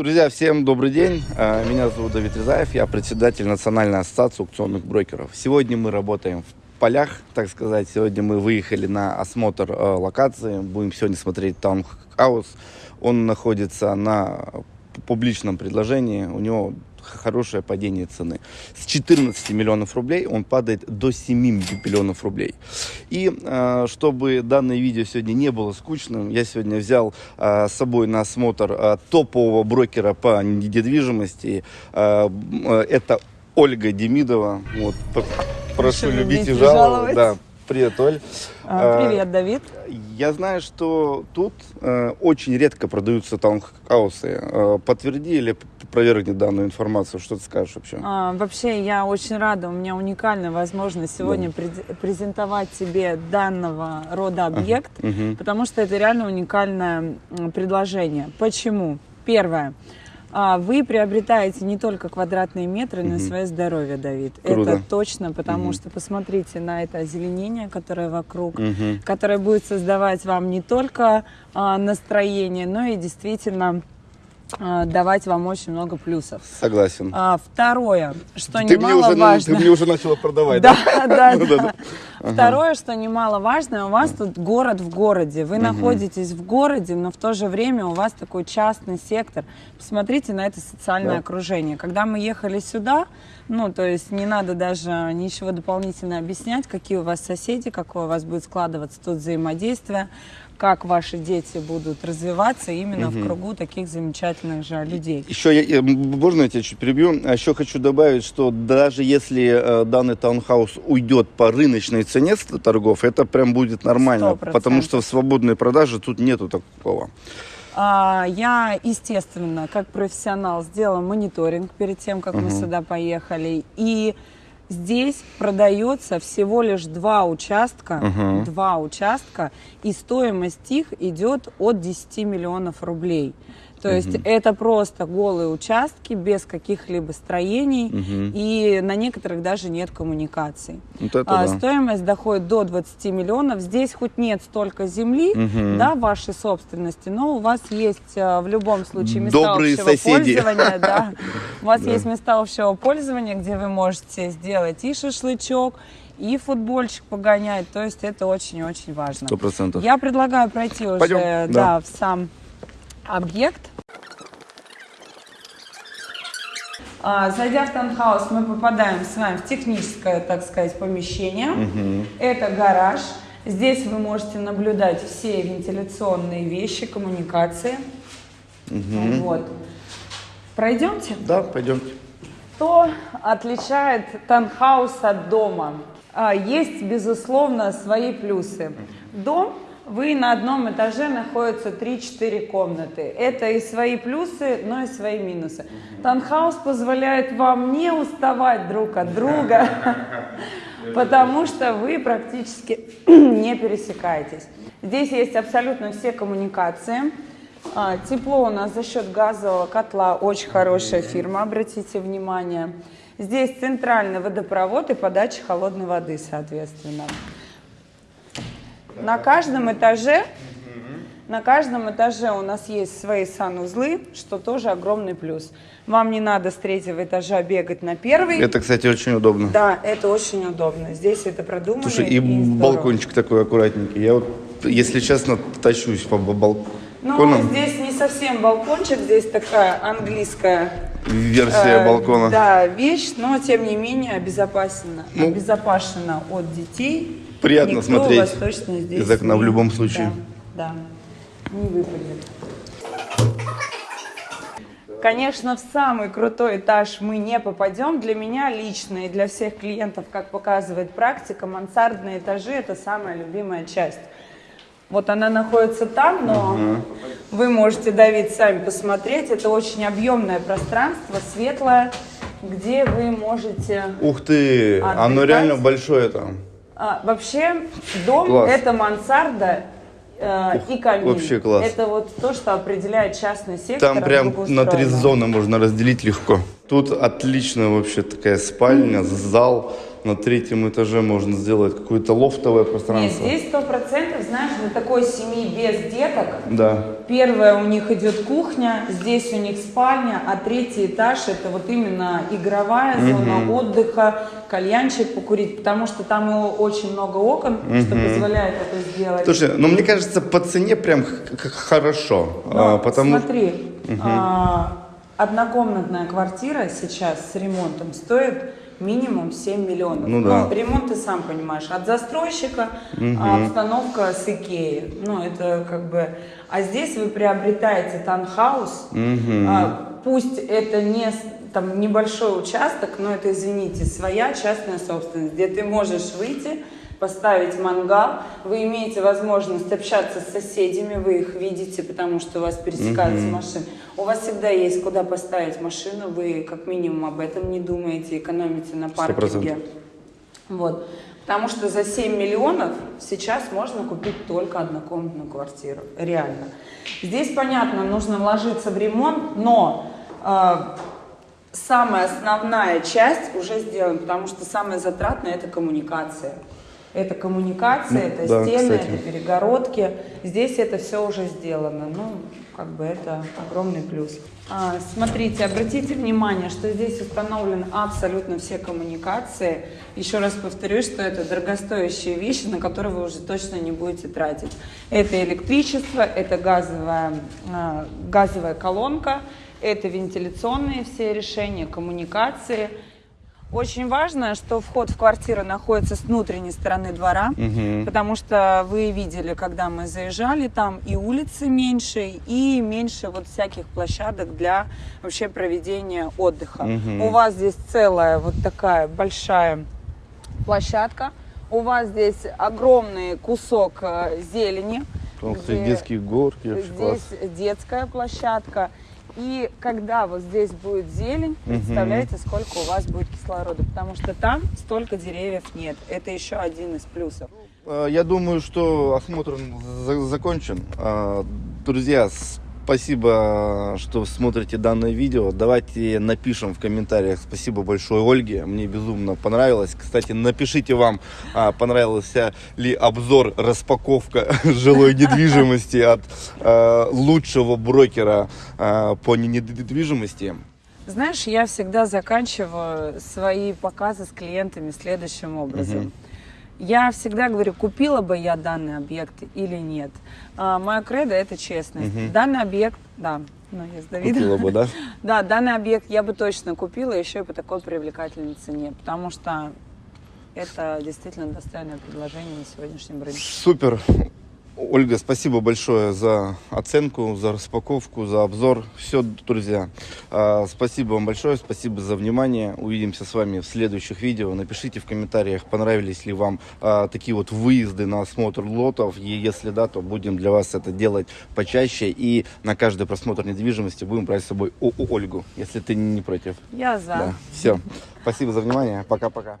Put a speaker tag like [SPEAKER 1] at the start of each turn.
[SPEAKER 1] Друзья, всем добрый день. Э, Меня зовут Давид Рязаев, я председатель Национальной ассоциации аукционных брокеров. Сегодня мы работаем в полях, так сказать. Сегодня мы выехали на осмотр э, локации. Будем сегодня смотреть таунхаус. Он находится на публичном предложении. У него хорошее падение цены. С 14 миллионов рублей он падает до 7 миллионов рублей. И э, чтобы данное видео сегодня не было скучным, я сегодня взял э, с собой на осмотр э, топового брокера по недвижимости. Это Ольга Демидова. Вот, прошу любить и жаловать. Да, привет, Оль.
[SPEAKER 2] А,
[SPEAKER 1] А,
[SPEAKER 2] Привет, Давид.
[SPEAKER 1] я знаю, что тут э, очень редко продаются таунхаусы. Э, подтверди или опровергни данную информацию. Что ты скажешь вообще?
[SPEAKER 2] А, вообще, я очень рада. У меня уникальная возможность сегодня пред- презентовать тебе данного рода объект,
[SPEAKER 1] Мгм.
[SPEAKER 2] потому что это реально уникальное предложение. Почему? Первое. А, Вы приобретаете не только квадратные метры, но и свое здоровье, Давид.
[SPEAKER 1] Круто.
[SPEAKER 2] Это точно, потому
[SPEAKER 1] Мгм.
[SPEAKER 2] что посмотрите на это озеленение, которое вокруг.
[SPEAKER 1] Мгм.
[SPEAKER 2] которая будет создавать вам не только а, настроение, но и действительно давать вам очень много плюсов.
[SPEAKER 1] Согласен.
[SPEAKER 2] А, второе, что
[SPEAKER 1] ты, мне уже,
[SPEAKER 2] немаловажно.
[SPEAKER 1] ты мне уже начала продавать,
[SPEAKER 2] Да, да,
[SPEAKER 1] да.
[SPEAKER 2] Второе, что немаловажно, у вас тут город в городе. Вы находитесь в городе, но в то же время у вас такой частный сектор. Посмотрите на это социальное окружение. Когда мы ехали сюда, ну, то есть не надо даже ничего дополнительно объяснять, какие у вас соседи, какое у вас будет складываться тут взаимодействие, как ваши дети будут развиваться именно в кругу таких замечательных же людей.
[SPEAKER 1] Еще, я, я- можно я тебя чуть перебью? А Еще хочу добавить, что даже если э, данный таунхаус уйдет по рыночной цене с торгов, это прям будет нормально,
[SPEAKER 2] 100%.
[SPEAKER 1] потому что в свободной продаже тут нету такого.
[SPEAKER 2] А, Я, естественно, как профессионал, сделала мониторинг перед тем, как мы сюда поехали. И здесь продается всего лишь два участка,
[SPEAKER 1] Мгм.
[SPEAKER 2] два участка, и стоимость их идет от 10 миллионов рублей. То есть это просто голые участки без каких-либо строений,
[SPEAKER 1] Мгм.
[SPEAKER 2] и на некоторых даже нет коммуникаций.
[SPEAKER 1] Вот это
[SPEAKER 2] А,
[SPEAKER 1] да.
[SPEAKER 2] Стоимость доходит до 20 миллионов. Здесь хоть нет столько земли,
[SPEAKER 1] Мгм.
[SPEAKER 2] да, вашей собственности, но у вас есть э, в любом случае места
[SPEAKER 1] Добрые
[SPEAKER 2] общего
[SPEAKER 1] соседи.
[SPEAKER 2] пользования. Да. У вас
[SPEAKER 1] Да.
[SPEAKER 2] есть места общего пользования, где вы можете сделать и шашлычок, и футбольчик погонять. То есть это очень-очень важно.
[SPEAKER 1] Сто процентов.
[SPEAKER 2] Я предлагаю пройти уже
[SPEAKER 1] Пойдем,
[SPEAKER 2] да,
[SPEAKER 1] да.
[SPEAKER 2] в сам объект. А, Зайдя в таунхаус, мы попадаем с вами в техническое, так сказать, помещение. Это гараж. Здесь вы можете наблюдать все вентиляционные вещи, коммуникации. Вот. Пройдемте.
[SPEAKER 1] Да, пойдемте.
[SPEAKER 2] Что отличает таунхаус от дома? А, Есть, безусловно, свои плюсы. Дом, вы на одном этаже находятся 3-4 комнаты. Это и свои плюсы, но и свои минусы. Таунхаус позволяет вам не уставать друг от друга, потому что вы практически не пересекаетесь. Здесь есть абсолютно все коммуникации. А, Тепло у нас за счет газового котла, очень хорошая фирма, обратите внимание. Здесь центральный водопровод и подача холодной воды, соответственно. На каждом этаже, на каждом этаже у нас есть свои санузлы, что тоже огромный плюс. Вам не надо с третьего этажа бегать на первый.
[SPEAKER 1] Это, кстати, очень удобно.
[SPEAKER 2] Да, это очень удобно. Здесь это продумано.
[SPEAKER 1] Слушай, и
[SPEAKER 2] здорово.
[SPEAKER 1] балкончик такой аккуратненький. Я вот, если честно, тащусь по бал-
[SPEAKER 2] Ну, здесь не совсем балкончик, здесь такая английская
[SPEAKER 1] Версия
[SPEAKER 2] э,
[SPEAKER 1] балкона.
[SPEAKER 2] Да, вещь, но тем не менее обезопасена,
[SPEAKER 1] Ну,
[SPEAKER 2] обезопасена от детей.
[SPEAKER 1] Приятно
[SPEAKER 2] Никто
[SPEAKER 1] смотреть
[SPEAKER 2] вас точно здесь
[SPEAKER 1] из окна в любом случае.
[SPEAKER 2] Да, да, не выпадет. Конечно, в самый крутой этаж мы не попадем. Для меня лично и для всех клиентов, как показывает практика, мансардные этажи – это самая любимая часть. Вот она находится там, но вы можете, Давид, сами посмотреть. Это очень объемное пространство, светлое, где вы можете...
[SPEAKER 1] Ух ты, оно
[SPEAKER 2] Отдыхать.
[SPEAKER 1] реально большое там.
[SPEAKER 2] А, вообще, дом
[SPEAKER 1] Класс.
[SPEAKER 2] это мансарда э, и камин.
[SPEAKER 1] вообще класс.
[SPEAKER 2] Это вот то, что определяет частный сектор.
[SPEAKER 1] Там
[SPEAKER 2] от
[SPEAKER 1] прям на три зоны можно разделить легко. Тут отличная вообще такая спальня, зал. На третьем этаже можно сделать какое-то лофтовое
[SPEAKER 2] Нет,
[SPEAKER 1] пространство.
[SPEAKER 2] здесь сто процентов, знаешь, для такой семьи без деток,
[SPEAKER 1] Да.
[SPEAKER 2] Первая у них идет кухня, здесь у них спальня, а третий этаж это вот именно игровая зона отдыха, кальянчик покурить, потому что там и очень много окон, что позволяет это сделать.
[SPEAKER 1] Слушай, ну мне кажется, по цене прям хорошо.
[SPEAKER 2] Но
[SPEAKER 1] а, потому
[SPEAKER 2] смотри, а, однокомнатная квартира сейчас с ремонтом стоит минимум 7 миллионов.
[SPEAKER 1] Ну да.
[SPEAKER 2] ремонт ты сам понимаешь, от застройщика, а обстановка с Икеи. Ну, это как бы... А здесь вы приобретаете таунхаус, а, пусть это не там небольшой участок, но это, извините, своя частная собственность, где ты можешь выйти, поставить мангал, вы имеете возможность общаться с соседями, вы их видите, потому что у вас пересекаются машины. У вас всегда есть куда поставить машину, вы как минимум об этом не думаете, экономите на паркинге. Вот. Потому что за 7 миллионов сейчас можно купить только однокомнатную квартиру. Реально. Здесь, понятно, нужно вложиться в ремонт, но э, самая основная часть уже сделана, потому что самое затратное это коммуникация. Это коммуникация,
[SPEAKER 1] Ну,
[SPEAKER 2] это
[SPEAKER 1] да,
[SPEAKER 2] стены,
[SPEAKER 1] кстати.
[SPEAKER 2] это перегородки. Здесь это все уже сделано. Ну, как бы это огромный плюс. А, смотрите, обратите внимание, что здесь установлены абсолютно все коммуникации. Еще раз повторюсь, что это дорогостоящие вещи, на которые вы уже точно не будете тратить. Это электричество, это газовая, а, газовая колонка, это вентиляционные все решения, коммуникации. Очень важно, что вход в квартиру находится с внутренней стороны двора, потому что вы видели, когда мы заезжали, там и улицы меньше, и меньше вот всяких площадок для вообще проведения отдыха. У вас здесь целая вот такая большая площадка, у вас здесь огромный кусок э, зелени.
[SPEAKER 1] Ух ты, детские горки, вообще класс.
[SPEAKER 2] Здесь детская площадка. И когда вот здесь будет зелень, представляете, сколько у вас будет кислорода, потому что там столько деревьев нет. Это еще один из плюсов.
[SPEAKER 1] А, Я думаю, что осмотр за- закончен. А, Друзья, спасибо, что смотрите данное видео. Давайте напишем в комментариях спасибо большое Ольге. Мне безумно понравилось. Кстати, напишите вам, а, понравился ли обзор, распаковка жилой недвижимости от а, лучшего брокера а, по недвижимости.
[SPEAKER 2] Знаешь, я всегда заканчиваю свои показы с клиентами следующим образом. Я всегда говорю, купила бы я данный объект или нет. А, моя кредо это честность. Данный объект, да, ну я с Давидом.
[SPEAKER 1] Купила бы, да?
[SPEAKER 2] Да, данный объект я бы точно купила, еще и по такой привлекательной цене, потому что это действительно достойное предложение на сегодняшнем рынке.
[SPEAKER 1] Супер. Ольга, спасибо большое за оценку, за распаковку, за обзор. Все, друзья. а, Спасибо вам большое, спасибо за внимание. Увидимся с вами в следующих видео. Напишите в комментариях, понравились ли вам а, такие вот выезды на осмотр лотов. И если да, то будем для вас это делать почаще. И на каждый просмотр недвижимости будем брать с собой О- Ольгу, если ты не против.
[SPEAKER 2] Я за.
[SPEAKER 1] Да. Все. Спасибо за внимание. Пока-пока.